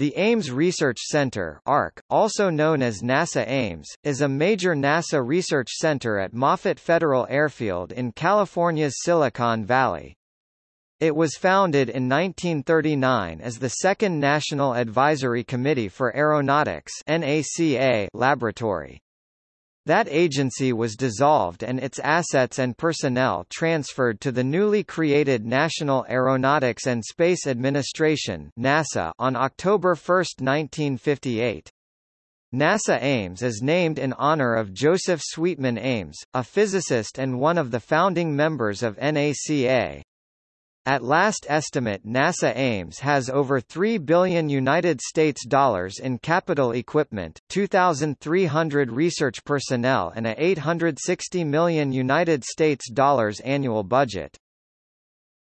The Ames Research Center ARC, also known as NASA Ames, is a major NASA research center at Moffett Federal Airfield in California's Silicon Valley. It was founded in 1939 as the second National Advisory Committee for Aeronautics NACA laboratory. That agency was dissolved and its assets and personnel transferred to the newly created National Aeronautics and Space Administration NASA on October 1, 1958. NASA Ames is named in honor of Joseph Sweetman Ames, a physicist and one of the founding members of NACA. At last estimate NASA Ames has over 3 billion United States dollars in capital equipment, 2300 research personnel and a 860 million United States dollars annual budget.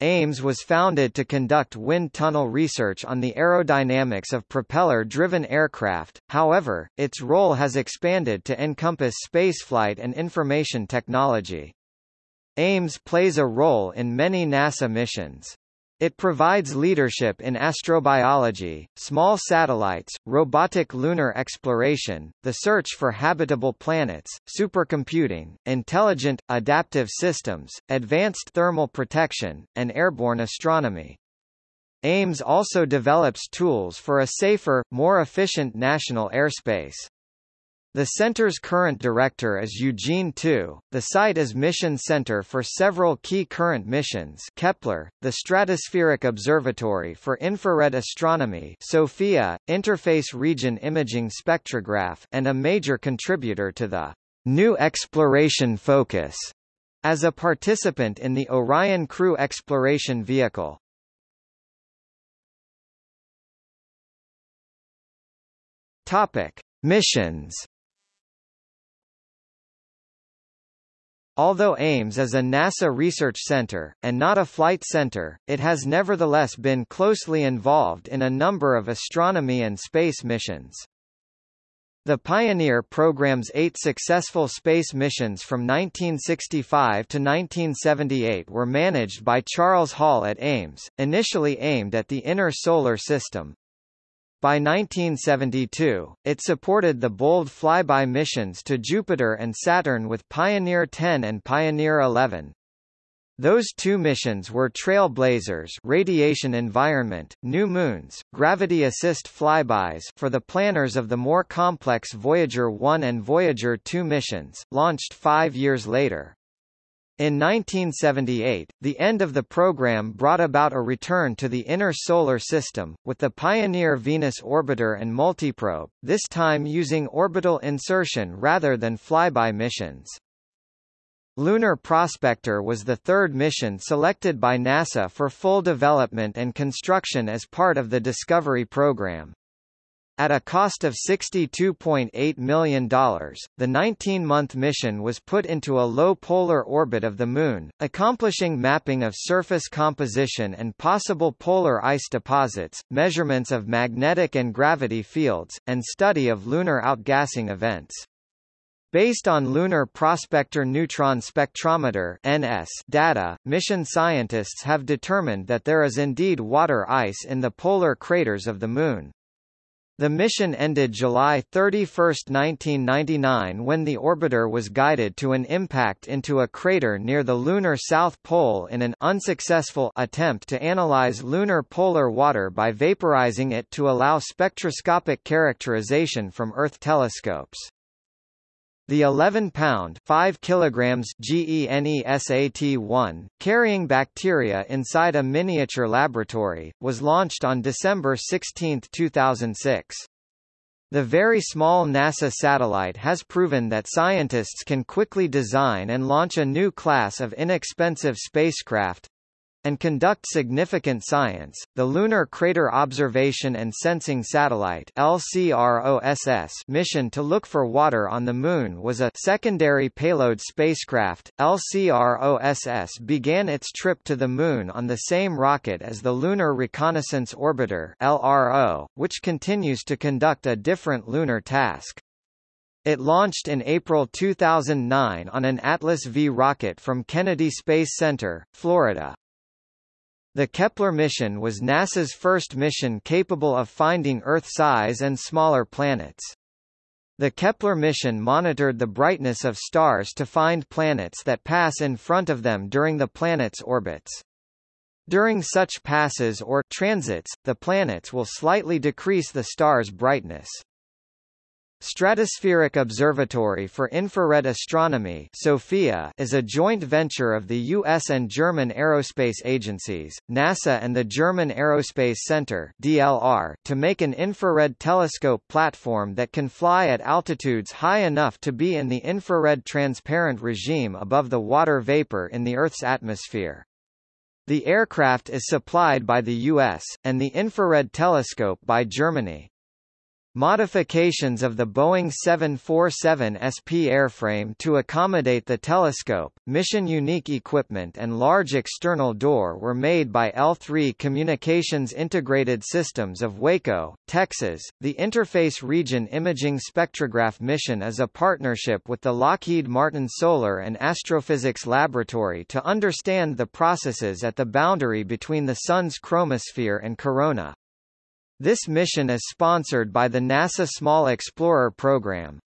Ames was founded to conduct wind tunnel research on the aerodynamics of propeller-driven aircraft, however, its role has expanded to encompass spaceflight and information technology. Ames plays a role in many NASA missions. It provides leadership in astrobiology, small satellites, robotic lunar exploration, the search for habitable planets, supercomputing, intelligent, adaptive systems, advanced thermal protection, and airborne astronomy. Ames also develops tools for a safer, more efficient national airspace. The center's current director is Eugene Tu. The site is mission center for several key current missions Kepler, the Stratospheric Observatory for Infrared Astronomy SOFIA, Interface Region Imaging Spectrograph and a major contributor to the New Exploration Focus as a participant in the Orion Crew Exploration Vehicle. Topic: Missions Although Ames is a NASA research center, and not a flight center, it has nevertheless been closely involved in a number of astronomy and space missions. The Pioneer program's eight successful space missions from 1965 to 1978 were managed by Charles Hall at Ames, initially aimed at the inner solar system, by 1972, it supported the bold flyby missions to Jupiter and Saturn with Pioneer 10 and Pioneer 11. Those two missions were trailblazers radiation environment, new moons, gravity assist flybys for the planners of the more complex Voyager 1 and Voyager 2 missions, launched five years later. In 1978, the end of the program brought about a return to the inner solar system, with the Pioneer Venus Orbiter and Multiprobe, this time using orbital insertion rather than flyby missions. Lunar Prospector was the third mission selected by NASA for full development and construction as part of the Discovery program. At a cost of $62.8 million, the 19-month mission was put into a low polar orbit of the Moon, accomplishing mapping of surface composition and possible polar ice deposits, measurements of magnetic and gravity fields, and study of lunar outgassing events. Based on Lunar Prospector Neutron Spectrometer (NS) data, mission scientists have determined that there is indeed water ice in the polar craters of the Moon. The mission ended July 31, 1999 when the orbiter was guided to an impact into a crater near the lunar south pole in an unsuccessful attempt to analyze lunar polar water by vaporizing it to allow spectroscopic characterization from Earth telescopes. The 11-pound 5 kilograms GENESAT-1, carrying bacteria inside a miniature laboratory, was launched on December 16, 2006. The very small NASA satellite has proven that scientists can quickly design and launch a new class of inexpensive spacecraft, and conduct significant science. The Lunar Crater Observation and Sensing Satellite (LCROSS) mission to look for water on the Moon was a secondary payload spacecraft. LCROSS began its trip to the Moon on the same rocket as the Lunar Reconnaissance Orbiter (LRO), which continues to conduct a different lunar task. It launched in April 2009 on an Atlas V rocket from Kennedy Space Center, Florida. The Kepler mission was NASA's first mission capable of finding Earth-size and smaller planets. The Kepler mission monitored the brightness of stars to find planets that pass in front of them during the planet's orbits. During such passes or transits, the planets will slightly decrease the star's brightness. Stratospheric Observatory for Infrared Astronomy SOFIA is a joint venture of the U.S. and German aerospace agencies, NASA and the German Aerospace Center DLR, to make an infrared telescope platform that can fly at altitudes high enough to be in the infrared transparent regime above the water vapor in the Earth's atmosphere. The aircraft is supplied by the U.S., and the infrared telescope by Germany. Modifications of the Boeing 747 SP airframe to accommodate the telescope, mission-unique equipment and large external door were made by L3 Communications Integrated Systems of Waco, Texas. The Interface Region Imaging Spectrograph mission is a partnership with the Lockheed Martin Solar and Astrophysics Laboratory to understand the processes at the boundary between the Sun's chromosphere and corona. This mission is sponsored by the NASA Small Explorer program.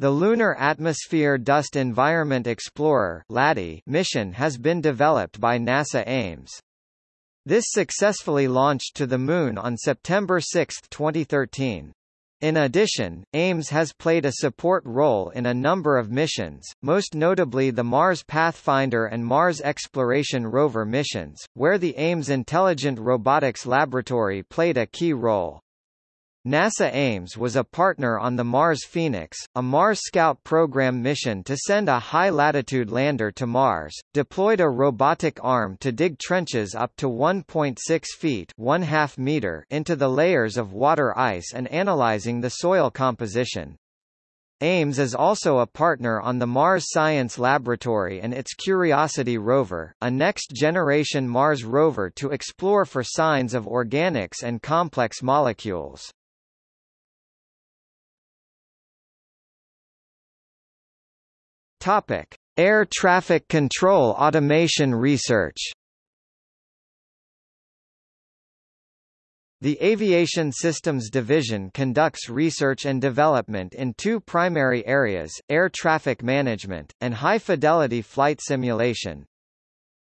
The Lunar Atmosphere Dust Environment Explorer mission has been developed by NASA Ames. This successfully launched to the Moon on September 6, 2013. In addition, Ames has played a support role in a number of missions, most notably the Mars Pathfinder and Mars Exploration Rover missions, where the Ames Intelligent Robotics Laboratory played a key role. NASA Ames was a partner on the Mars Phoenix, a Mars Scout program mission to send a high-latitude lander to Mars, deployed a robotic arm to dig trenches up to 1.6 feet meter into the layers of water ice and analyzing the soil composition. Ames is also a partner on the Mars Science Laboratory and its Curiosity rover, a next-generation Mars rover to explore for signs of organics and complex molecules. Topic: Air traffic control automation research. The Aviation Systems Division conducts research and development in two primary areas, air traffic management, and high-fidelity flight simulation.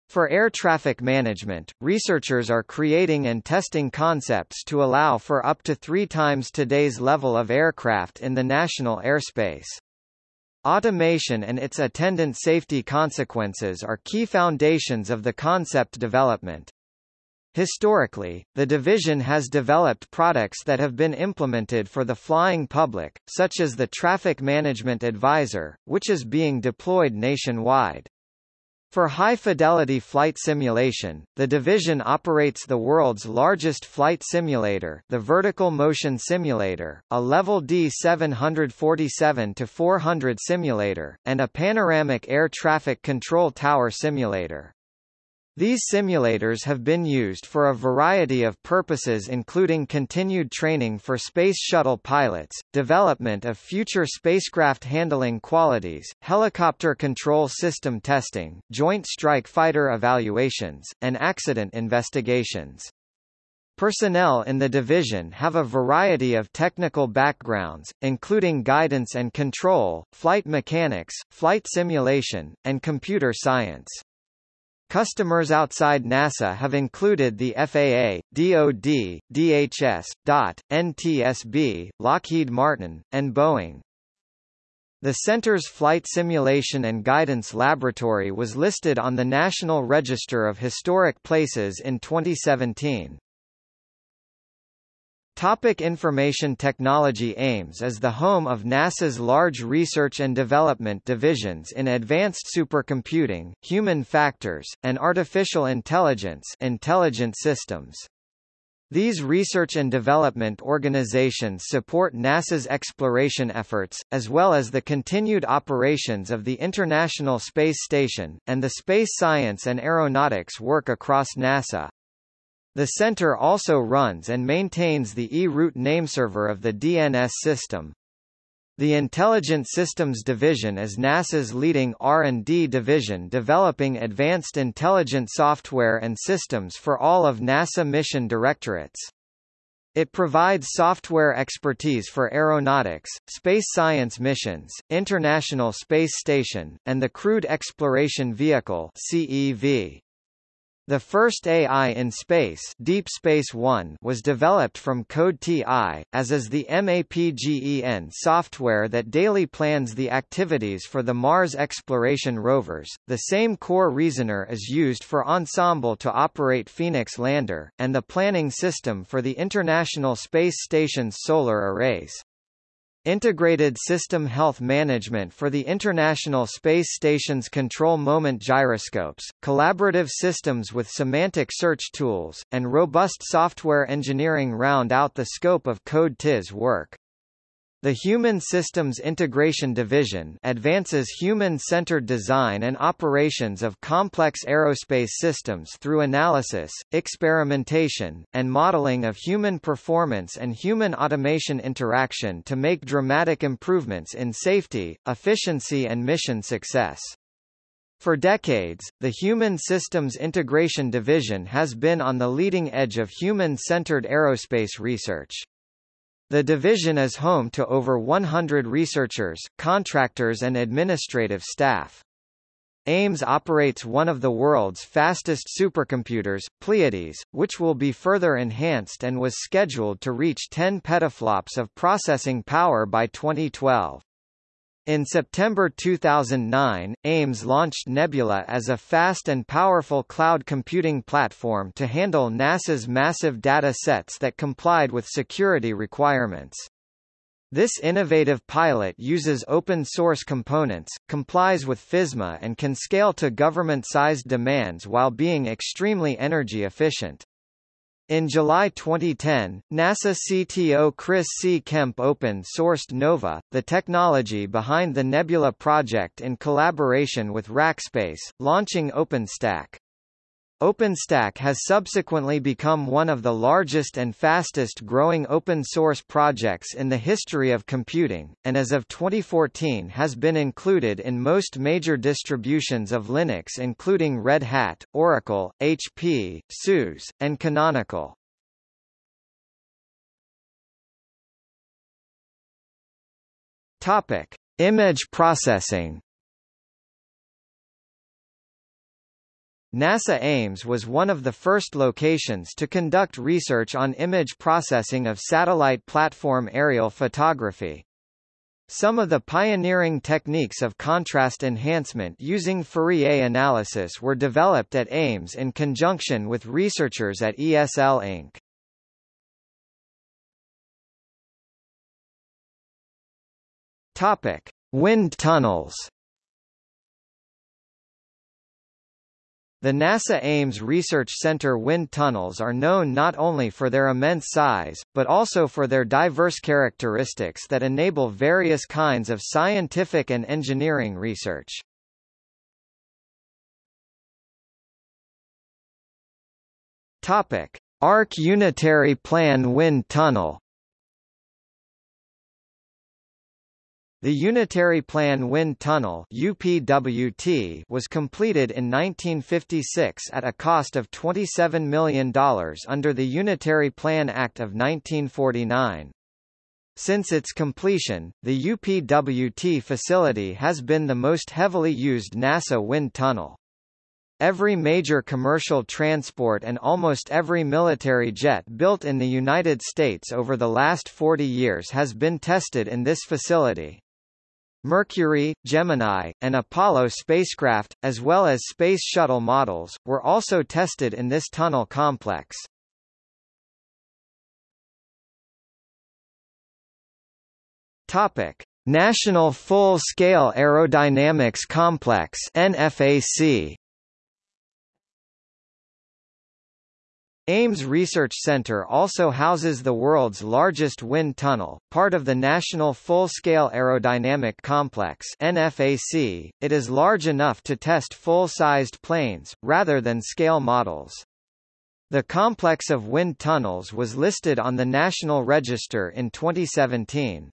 For air traffic management, researchers are creating and testing concepts to allow for up to three times today's level of aircraft in the national airspace. Automation and its attendant safety consequences are key foundations of the concept development. Historically, the division has developed products that have been implemented for the flying public, such as the Traffic Management Advisor, which is being deployed nationwide. For high-fidelity flight simulation, the division operates the world's largest flight simulator the Vertical Motion Simulator, a Level D 747-400 simulator, and a Panoramic Air Traffic Control Tower simulator. These simulators have been used for a variety of purposes including continued training for Space Shuttle pilots, development of future spacecraft handling qualities, helicopter control system testing, joint strike fighter evaluations, and accident investigations. Personnel in the division have a variety of technical backgrounds, including guidance and control, flight mechanics, flight simulation, and computer science. Customers outside NASA have included the FAA, DoD, DHS, DOT, NTSB, Lockheed Martin, and Boeing. The center's Flight Simulation and Guidance Laboratory was listed on the National Register of Historic Places in 2017. Topic Information Technology Ames is the home of NASA's large research and development divisions in advanced supercomputing, human factors, and artificial intelligence intelligent systems. These research and development organizations support NASA's exploration efforts, as well as the continued operations of the International Space Station, and the space science and aeronautics work across NASA. The center also runs and maintains the E-root nameserver of the DNS system. The Intelligent Systems Division is NASA's leading R&D division developing advanced intelligent software and systems for all of NASA mission directorates. It provides software expertise for aeronautics, space science missions, International Space Station, and the Crewed Exploration Vehicle CEV. The first AI in Space, Deep Space One was developed from Code TI, as is the MAPGEN software that daily plans the activities for the Mars exploration rovers. The same core reasoner is used for Ensemble to operate Phoenix lander, and the planning system for the International Space Station's solar arrays. Integrated System Health Management for the International Space Station's Control Moment Gyroscopes, collaborative systems with semantic search tools, and robust software engineering round out the scope of Code TI's work. The Human Systems Integration Division advances human-centered design and operations of complex aerospace systems through analysis, experimentation, and modeling of human performance and human automation interaction to make dramatic improvements in safety, efficiency and mission success. For decades, the Human Systems Integration Division has been on the leading edge of human-centered aerospace research. The division is home to over 100 researchers, contractors and administrative staff. Ames operates one of the world's fastest supercomputers, Pleiades, which will be further enhanced and was scheduled to reach 10 petaflops of processing power by 2012. In September 2009, Ames launched Nebula as a fast and powerful cloud computing platform to handle NASA's massive data sets that complied with security requirements. This innovative pilot uses open-source components, complies with FISMA and can scale to government-sized demands while being extremely energy efficient. In July 2010, NASA CTO Chris C. Kemp open-sourced NOVA, the technology behind the Nebula project in collaboration with Rackspace, launching OpenStack. OpenStack has subsequently become one of the largest and fastest growing open source projects in the history of computing, and as of 2014 has been included in most major distributions of Linux including Red Hat, Oracle, HP, SUSE, and Canonical. Topic: Image processing NASA Ames was one of the first locations to conduct research on image processing of satellite platform aerial photography. Some of the pioneering techniques of contrast enhancement using Fourier analysis were developed at Ames in conjunction with researchers at ESL Inc. Topic: Wind tunnels The NASA Ames Research Center wind tunnels are known not only for their immense size, but also for their diverse characteristics that enable various kinds of scientific and engineering research. Topic: Arc Unitary Plan Wind Tunnel The Unitary Plan Wind Tunnel UPWT was completed in 1956 at a cost of $27 million under the Unitary Plan Act of 1949. Since its completion, the UPWT facility has been the most heavily used NASA wind tunnel. Every major commercial transport and almost every military jet built in the United States over the last 40 years has been tested in this facility. Mercury, Gemini, and Apollo spacecraft, as well as Space Shuttle models, were also tested in this tunnel complex. Topic: National Full-Scale Aerodynamics Complex (NFAC). Ames Research Center also houses the world's largest wind tunnel, part of the National Full-Scale Aerodynamic Complex NFAC. It is large enough to test full-sized planes, rather than scale models. The complex of wind tunnels was listed on the National Register in 2017.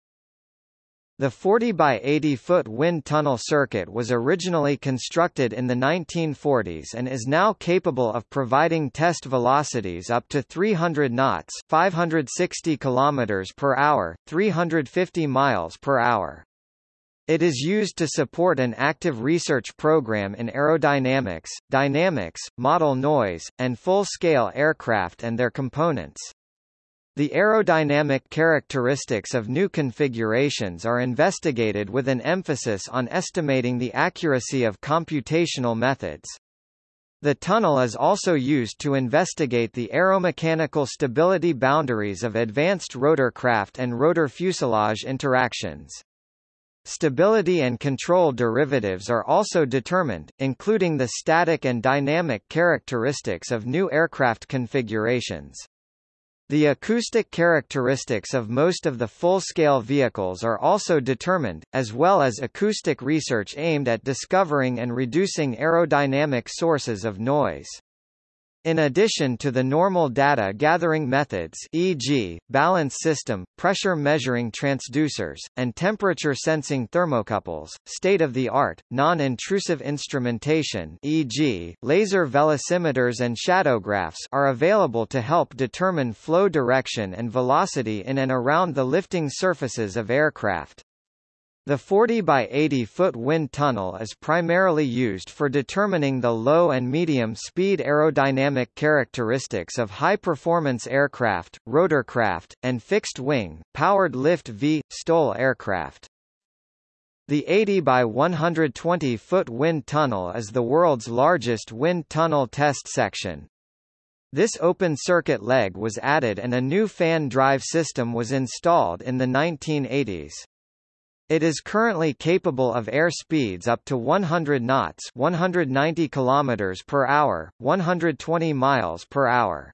The 40 by 80 foot wind tunnel circuit was originally constructed in the 1940s and is now capable of providing test velocities up to 300 knots, 560 kilometers per hour, 350 miles per hour. It is used to support an active research program in aerodynamics, dynamics, model noise, and full-scale aircraft and their components. The aerodynamic characteristics of new configurations are investigated with an emphasis on estimating the accuracy of computational methods. The tunnel is also used to investigate the aeromechanical stability boundaries of advanced rotorcraft and rotor fuselage interactions. Stability and control derivatives are also determined, including the static and dynamic characteristics of new aircraft configurations. The acoustic characteristics of most of the full-scale vehicles are also determined, as well as acoustic research aimed at discovering and reducing aerodynamic sources of noise. In addition to the normal data gathering methods e.g., balance system, pressure measuring transducers, and temperature sensing thermocouples, state-of-the-art, non-intrusive instrumentation e.g., laser velocimeters and shadowgraphs are available to help determine flow direction and velocity in and around the lifting surfaces of aircraft. The 40 by 80 foot wind tunnel is primarily used for determining the low and medium speed aerodynamic characteristics of high-performance aircraft, rotorcraft, and fixed-wing, powered lift V, STOL aircraft. The 80 by 120 foot wind tunnel is the world's largest wind tunnel test section. This open circuit leg was added and a new fan drive system was installed in the 1980s. It is currently capable of air speeds up to 100 knots 190 kilometers per hour, 120 miles per hour.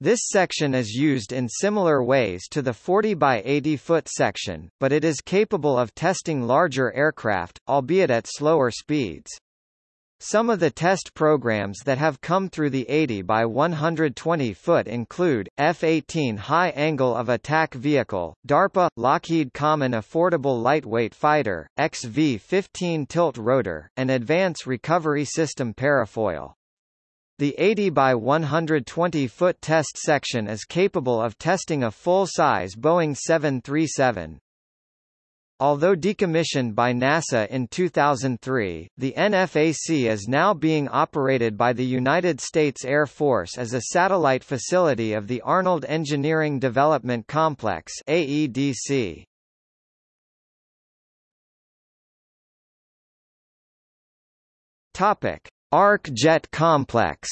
This section is used in similar ways to the 40 by 80 foot section, but it is capable of testing larger aircraft, albeit at slower speeds. Some of the test programs that have come through the 80 by 120 foot include, F-18 High Angle of Attack Vehicle, DARPA, Lockheed Common Affordable Lightweight Fighter, XV-15 Tilt Rotor, and Advance Recovery System Parafoil. The 80 by 120 foot test section is capable of testing a full-size Boeing 737. Although decommissioned by NASA in 2003, the NFAC is now being operated by the United States Air Force as a satellite facility of the Arnold Engineering Development Complex AEDC. Topic: Arc Jet Complex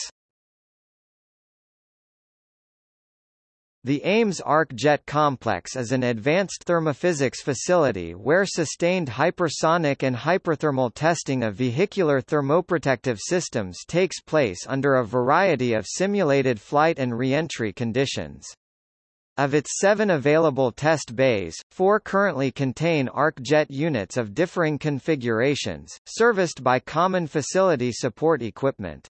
The Ames Arc Jet Complex is an advanced thermophysics facility where sustained hypersonic and hyperthermal testing of vehicular thermoprotective systems takes place under a variety of simulated flight and reentry conditions. Of its seven available test bays, four currently contain arc jet units of differing configurations, serviced by common facility support equipment.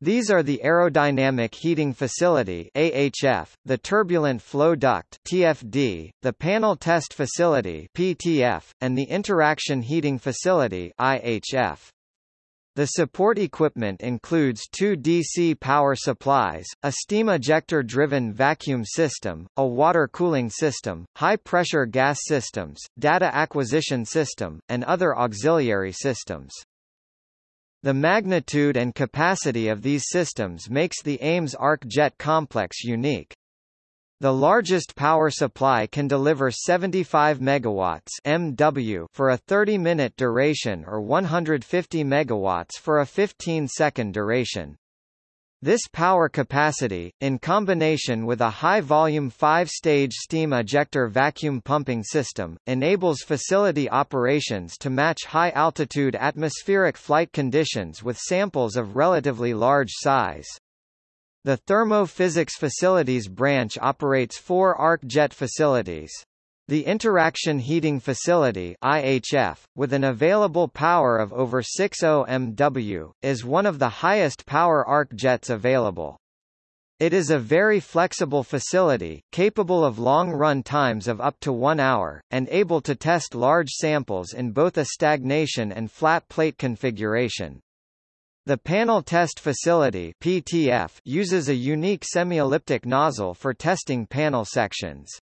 These are the Aerodynamic Heating Facility AHF, the Turbulent Flow Duct TFD, the Panel Test Facility PTF, and the Interaction Heating Facility IHF. The support equipment includes two DC power supplies, a steam ejector-driven vacuum system, a water cooling system, high-pressure gas systems, data acquisition system, and other auxiliary systems. The magnitude and capacity of these systems makes the Ames Arc Jet complex unique. The largest power supply can deliver 75 megawatts (MW) for a 30-minute duration or 150 megawatts for a 15-second duration. This power capacity, in combination with a high-volume five-stage steam ejector vacuum pumping system, enables facility operations to match high-altitude atmospheric flight conditions with samples of relatively large size. The Thermophysics Facilities branch operates four arc jet facilities. The Interaction Heating Facility IHF, with an available power of over 60 MW, is one of the highest power arc jets available. It is a very flexible facility, capable of long run times of up to one hour, and able to test large samples in both a stagnation and flat plate configuration. The Panel Test Facility PTF uses a unique semi-elliptic nozzle for testing panel sections.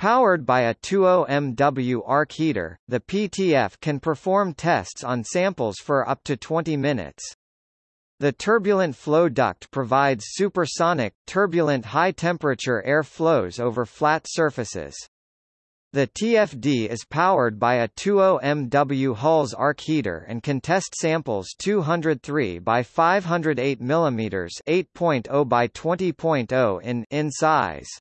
Powered by a 20MW arc heater, the PTF can perform tests on samples for up to 20 minutes. The turbulent flow duct provides supersonic, turbulent high-temperature air flows over flat surfaces. The TFD is powered by a 20MW Huels arc heater and can test samples 203 by 508 mm 8.0 by 20.0 in, in size.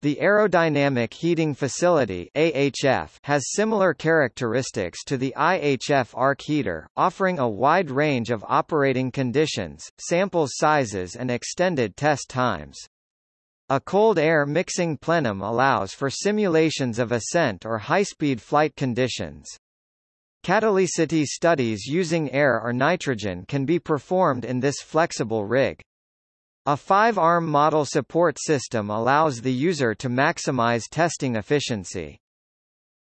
The Aerodynamic Heating Facility AHF has similar characteristics to the IHF arc heater, offering a wide range of operating conditions, sample sizes and extended test times. A cold air mixing plenum allows for simulations of ascent or high-speed flight conditions. Catalycity studies using air or nitrogen can be performed in this flexible rig. A five-arm model support system allows the user to maximize testing efficiency.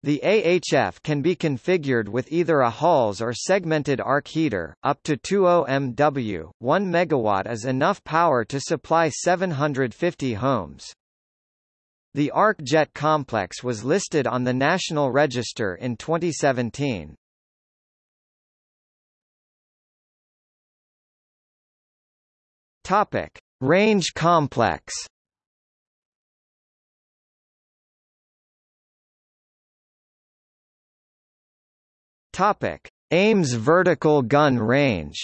The AHF can be configured with either a Huels or segmented arc heater, up to 20 MW, 1 MW is enough power to supply 750 homes. The ARC Jet complex was listed on the National Register in 2017. Topic. Range complex Topic: Ames Vertical Gun Range.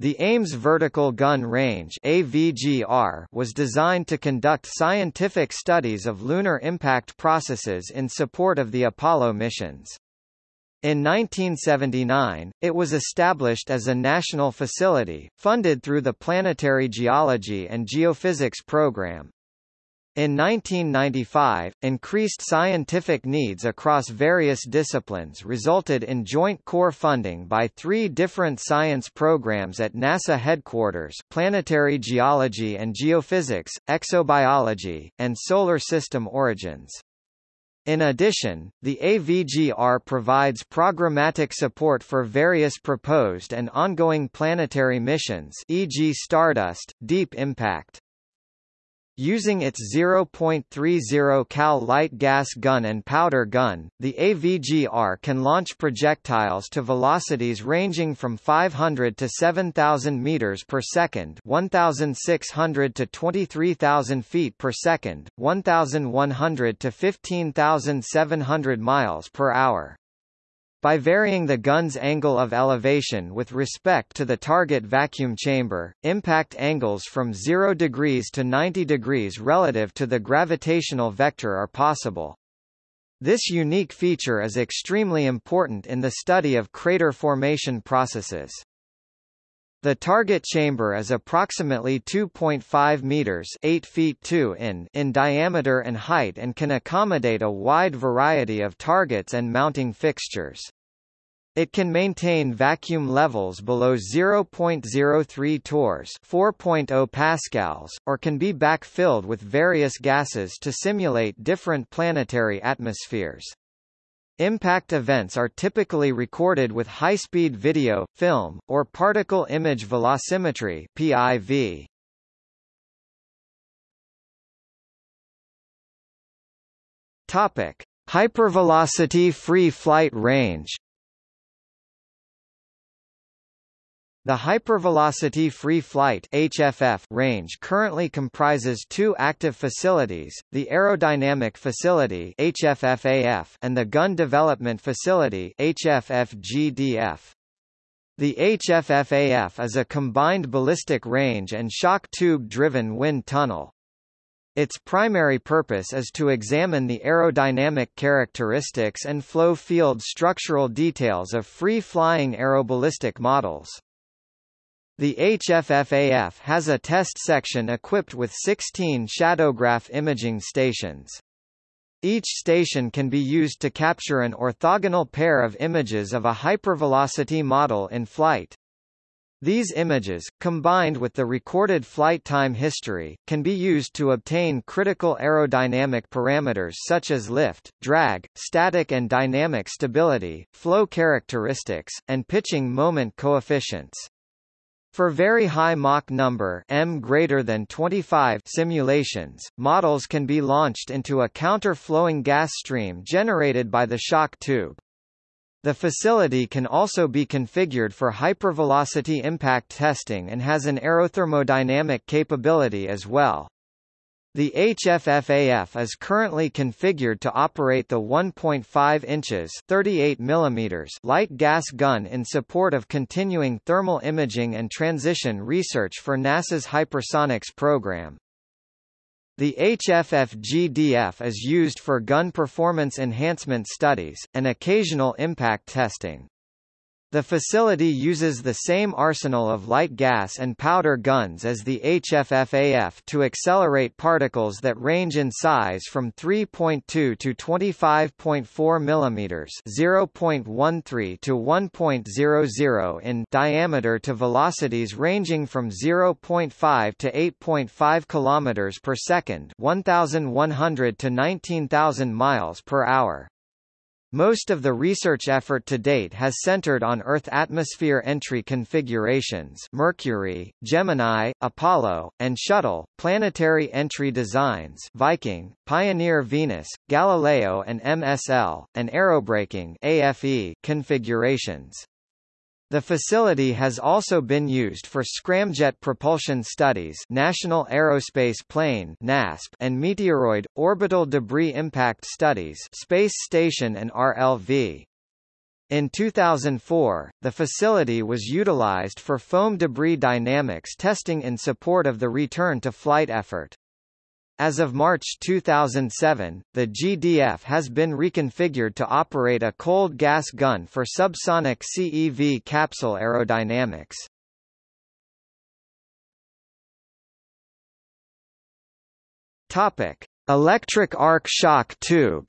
The Ames Vertical Gun Range AVGR was designed to conduct scientific studies of lunar impact processes in support of the Apollo missions. In 1979, it was established as a national facility, funded through the Planetary Geology and Geophysics Program. In 1995, increased scientific needs across various disciplines resulted in joint core funding by three different science programs at NASA headquarters Planetary Geology and Geophysics, Exobiology, and Solar System Origins. In addition, the AVGR provides programmatic support for various proposed and ongoing planetary missions e.g. Stardust, Deep Impact. Using its 0.30 cal light gas gun and powder gun, the AVGR can launch projectiles to velocities ranging from 500 to 7,000 meters per second, 1,600 to 23,000 feet per second, 1,100 to 15,700 miles per hour. By varying the gun's angle of elevation with respect to the target vacuum chamber, impact angles from 0 degrees to 90 degrees relative to the gravitational vector are possible. This unique feature is extremely important in the study of crater formation processes. The target chamber is approximately 2.5 meters 8 feet 2 in in diameter and height and can accommodate a wide variety of targets and mounting fixtures. It can maintain vacuum levels below 0.03 torrs 4.0 pascals, or can be backfilled with various gases to simulate different planetary atmospheres. Impact events are typically recorded with high-speed video, film, or particle image velocimetry PIV. Topic: Hypervelocity free flight range. The hypervelocity free flight HFF range currently comprises two active facilities, the Aerodynamic Facility HFFAF and the Gun Development Facility HFFGDF. The HFFAF is a combined ballistic range and shock tube-driven wind tunnel. Its primary purpose is to examine the aerodynamic characteristics and flow field structural details of free-flying aeroballistic models. The HFFAF has a test section equipped with 16 shadowgraph imaging stations. Each station can be used to capture an orthogonal pair of images of a hypervelocity model in flight. These images, combined with the recorded flight time history, can be used to obtain critical aerodynamic parameters such as lift, drag, static and dynamic stability, flow characteristics, and pitching moment coefficients. For very high Mach number m greater than 25 simulations, models can be launched into a counter-flowing gas stream generated by the shock tube. The facility can also be configured for hypervelocity impact testing and has an aerothermodynamic capability as well. The HFFAF is currently configured to operate the 1.5 inches 38 mm light gas gun in support of continuing thermal imaging and transition research for NASA's hypersonics program. The HFF-GDF is used for gun performance enhancement studies, and occasional impact testing. The facility uses the same arsenal of light gas and powder guns as the HFFAF to accelerate particles that range in size from 3.2 to 25.4 mm (0.13 to 1.00 in) diameter to velocities ranging from 0.5 to 8.5 km per second, 1100 to 19000 miles per hour. Most of the research effort to date has centered on Earth atmosphere entry configurations Mercury, Gemini, Apollo, and Shuttle, planetary entry designs Viking, Pioneer Venus, Galileo and MSL, and aerobraking AFE configurations. The facility has also been used for scramjet propulsion studies National Aerospace Plane NASP and meteoroid, orbital debris impact studies Space Station and RLV. In 2004, the facility was utilized for foam debris dynamics testing in support of the return-to-flight effort. As of March 2007, the GDF has been reconfigured to operate a cold gas gun for subsonic CEV capsule aerodynamics. Topic: Electric arc shock tube.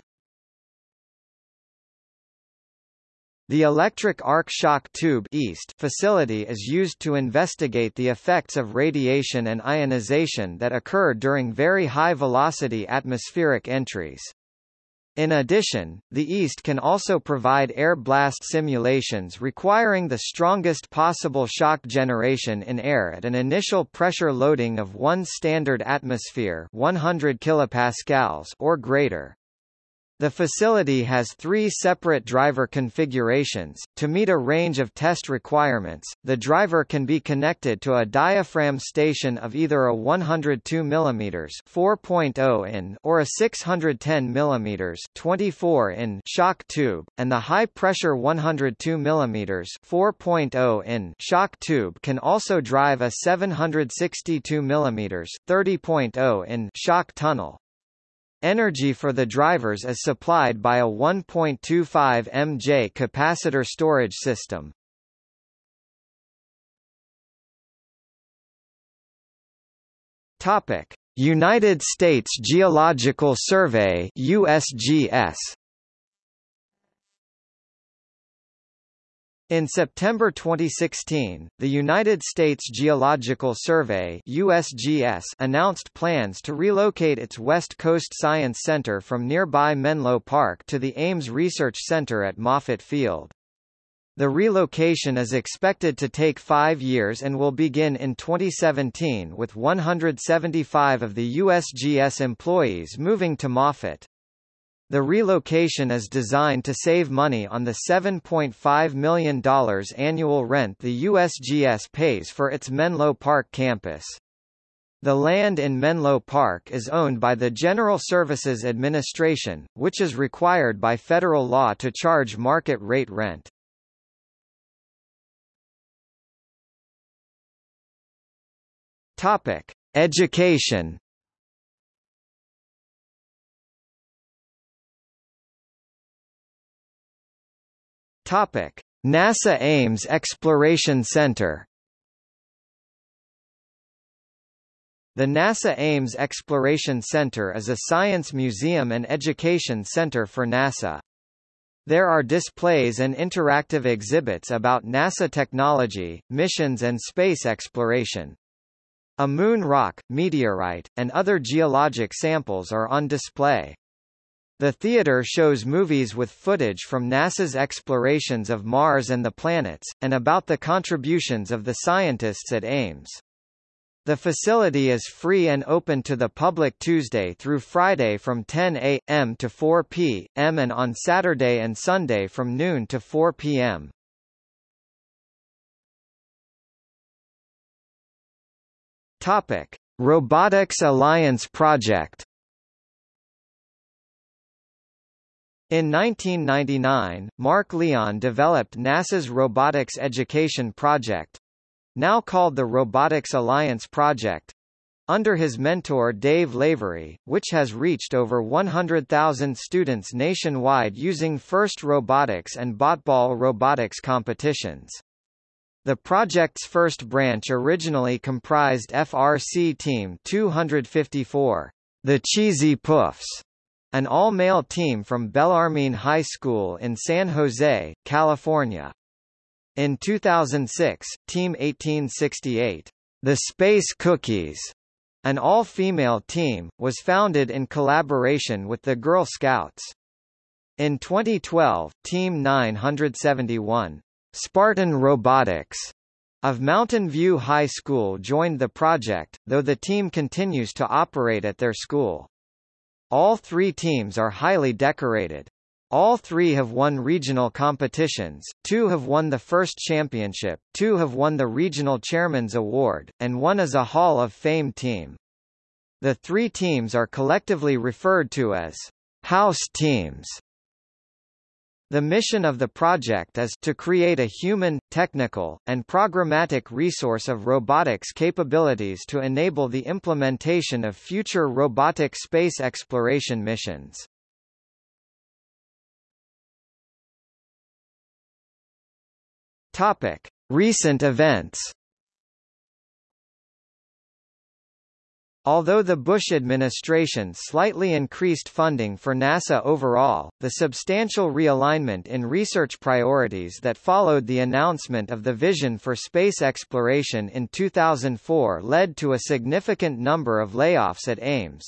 The electric arc shock tube East facility is used to investigate the effects of radiation and ionization that occur during very high-velocity atmospheric entries. In addition, the East can also provide air blast simulations requiring the strongest possible shock generation in air at an initial pressure loading of 1 standard atmosphere 100 kilopascals or greater. The facility has three separate driver configurations. To meet a range of test requirements, the driver can be connected to a diaphragm station of either a 102 mm 4.0 in or a 610 mm 24 in shock tube, and the high-pressure 102 mm 4.0 in shock tube can also drive a 762 mm 30.0 in shock tunnel. Energy for the drivers is supplied by a 1.25 mJ capacitor storage system. Topic: United States Geological Survey USGS In September 2016, the United States Geological Survey USGS announced plans to relocate its West Coast Science Center from nearby Menlo Park to the Ames Research Center at Moffett Field. The relocation is expected to take five years and will begin in 2017 with 175 of the USGS employees moving to Moffett. The relocation is designed to save money on the $7.5 million annual rent the USGS pays for its Menlo Park campus. The land in Menlo Park is owned by the General Services Administration, which is required by federal law to charge market rate rent. Topic: Education Topic: NASA Ames Exploration Center. The NASA Ames Exploration Center is a science museum and education center for NASA. There are displays and interactive exhibits about NASA technology, missions and space exploration. A moon rock, meteorite, and other geologic samples are on display. The theater shows movies with footage from NASA's explorations of Mars and the planets, and about the contributions of the scientists at Ames. The facility is free and open to the public Tuesday through Friday from 10 a.m. to 4 p.m. and on Saturday and Sunday from noon to 4 p.m. Topic: Robotics Alliance Project In 1999, Mark Leon developed NASA's Robotics Education Project now called the Robotics Alliance Project under his mentor Dave Lavery, which has reached over 100,000 students nationwide using FIRST Robotics and BotBall robotics competitions. The project's first branch originally comprised FRC Team 254, the Cheesy Poofs, an all-male team from Bellarmine High School in San Jose, California. In 2006, Team 1868, The Space Cookies, an all-female team, was founded in collaboration with the Girl Scouts. In 2012, Team 971, Spartan Robotics, of Mountain View High School joined the project, though the team continues to operate at their school. All three teams are highly decorated. All three have won regional competitions, two have won the first championship, two have won the Regional Chairman's Award, and one is a Hall of Fame team. The three teams are collectively referred to as house teams. The mission of the project is to create a human, technical, and programmatic resource of robotics capabilities to enable the implementation of future robotic space exploration missions. Topic: Recent events Although the Bush administration slightly increased funding for NASA overall, the substantial realignment in research priorities that followed the announcement of the vision for space exploration in 2004 led to a significant number of layoffs at Ames.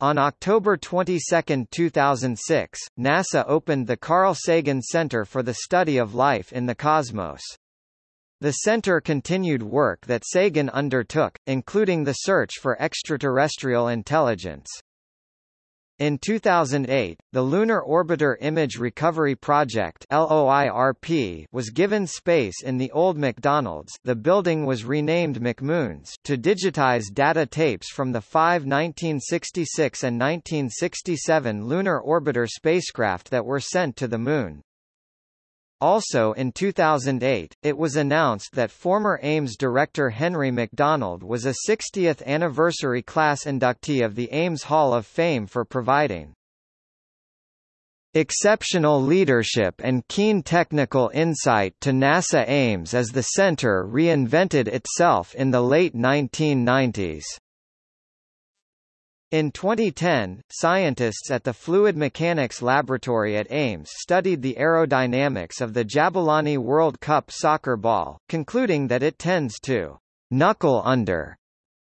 On October 22, 2006, NASA opened the Carl Sagan Center for the Study of Life in the Cosmos. The center continued work that Sagan undertook, including the search for extraterrestrial intelligence. In 2008, the Lunar Orbiter Image Recovery Project LOIRP was given space in the old McDonald's the building was renamed McMoon's to digitize data tapes from the five 1966 and 1967 Lunar Orbiter spacecraft that were sent to the Moon. Also in 2008, it was announced that former Ames director Henry McDonald was a 60th anniversary class inductee of the Ames Hall of Fame for providing exceptional leadership and keen technical insight to NASA Ames as the center reinvented itself in the late 1990s. In 2010, scientists at the Fluid Mechanics Laboratory at Ames studied the aerodynamics of the Jabulani World Cup soccer ball, concluding that it tends to knuckle under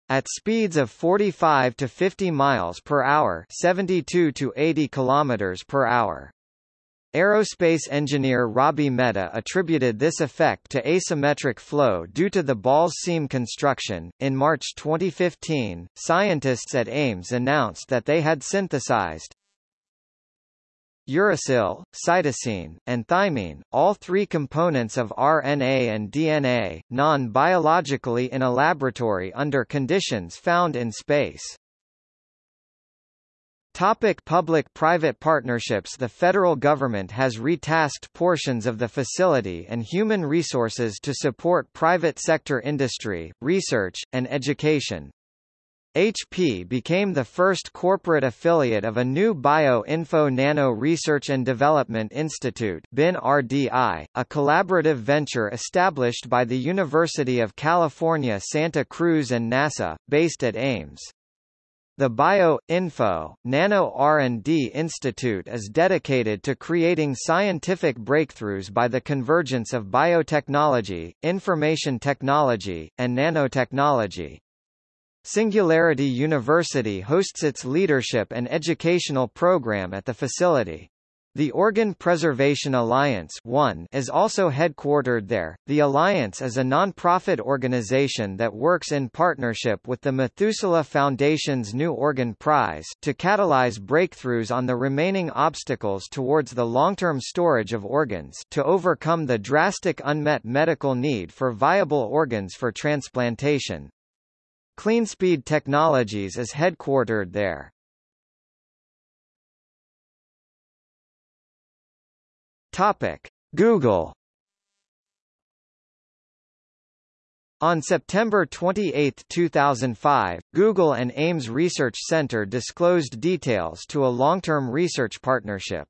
at speeds of 45 to 50 miles per hour, 72 to 80 kilometers per hour. Aerospace engineer Robbie Mehta attributed this effect to asymmetric flow due to the ball's seam construction. In March 2015, scientists at Ames announced that they had synthesized uracil, cytosine, and thymine, all three components of RNA and DNA, non-biologically in a laboratory under conditions found in space. Topic Public-private partnerships The federal government has retasked portions of the facility and human resources to support private sector industry, research, and education. HP became the first corporate affiliate of a new Bio-Info Nano Research and Development Institute BIN-RDI, a collaborative venture established by the University of California Santa Cruz and NASA, based at Ames. The Bio-Info, Nano R&D Institute is dedicated to creating scientific breakthroughs by the convergence of biotechnology, information technology, and nanotechnology. Singularity University hosts its leadership and educational program at the facility. The Organ Preservation Alliance one is also headquartered there. The Alliance is a non-profit organization that works in partnership with the Methuselah Foundation's New Organ Prize to catalyze breakthroughs on the remaining obstacles towards the long-term storage of organs to overcome the drastic unmet medical need for viable organs for transplantation. CleanSpeed Technologies is headquartered there. Topic: Google On September 28, 2005, Google and Ames Research Center disclosed details to a long-term research partnership.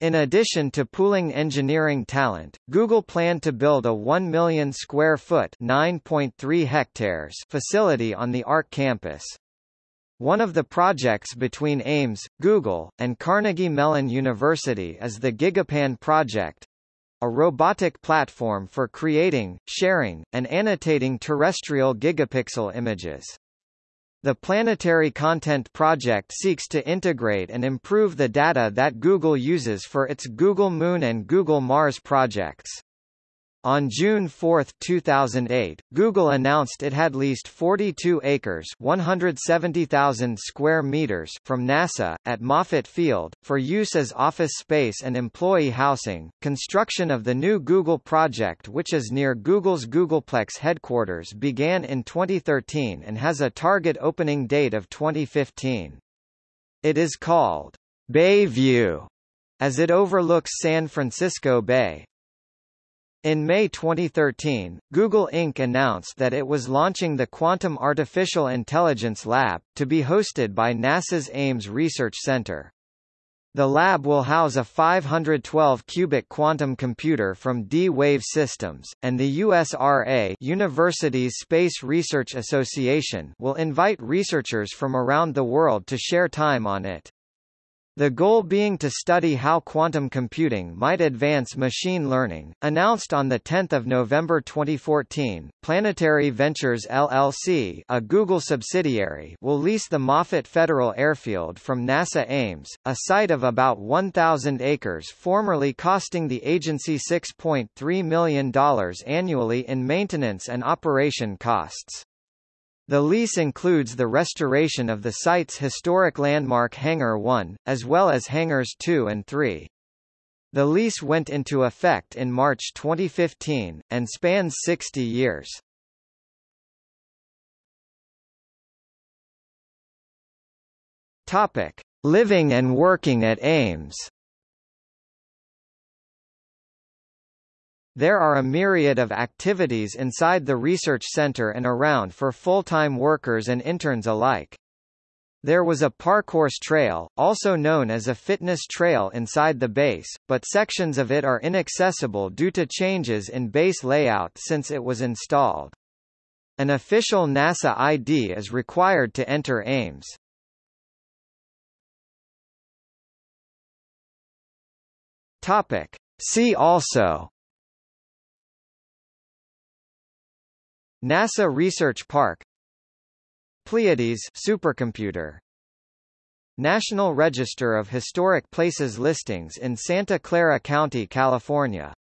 In addition to pooling engineering talent, Google planned to build a 1 million square foot (9.3 hectares) facility on the ARC campus. One of the projects between Ames, Google, and Carnegie Mellon University is the GigaPan project, a robotic platform for creating, sharing, and annotating terrestrial gigapixel images. The Planetary Content Project seeks to integrate and improve the data that Google uses for its Google Moon and Google Mars projects. On June 4, 2008, Google announced it had leased 42 acres 170,000 square meters from NASA, at Moffett Field, for use as office space and employee housing. Construction of the new Google project which is near Google's Googleplex headquarters began in 2013 and has a target opening date of 2015. It is called Bayview as it overlooks San Francisco Bay. In May 2013, Google Inc. announced that it was launching the Quantum Artificial Intelligence Lab, to be hosted by NASA's Ames Research Center. The lab will house a 512-qubit quantum computer from D-Wave Systems, and the USRA Universities Space Research Association will invite researchers from around the world to share time on it. The goal being to study how quantum computing might advance machine learning. Announced on 10 November 2014, Planetary Ventures LLC a Google subsidiary will lease the Moffett Federal Airfield from NASA Ames, a site of about 1,000 acres formerly costing the agency $6.3 million annually in maintenance and operation costs. The lease includes the restoration of the site's historic landmark Hangar 1, as well as Hangars 2 and 3. The lease went into effect in March 2015, and spans 60 years. Topic. Living and working at Ames There are a myriad of activities inside the research center and around for full-time workers and interns alike. There was a parcourse trail, also known as a fitness trail inside the base, but sections of it are inaccessible due to changes in base layout since it was installed. An official NASA ID is required to enter Ames. Topic. See also NASA Research Park Pleiades supercomputer National Register of Historic Places listings in Santa Clara County, California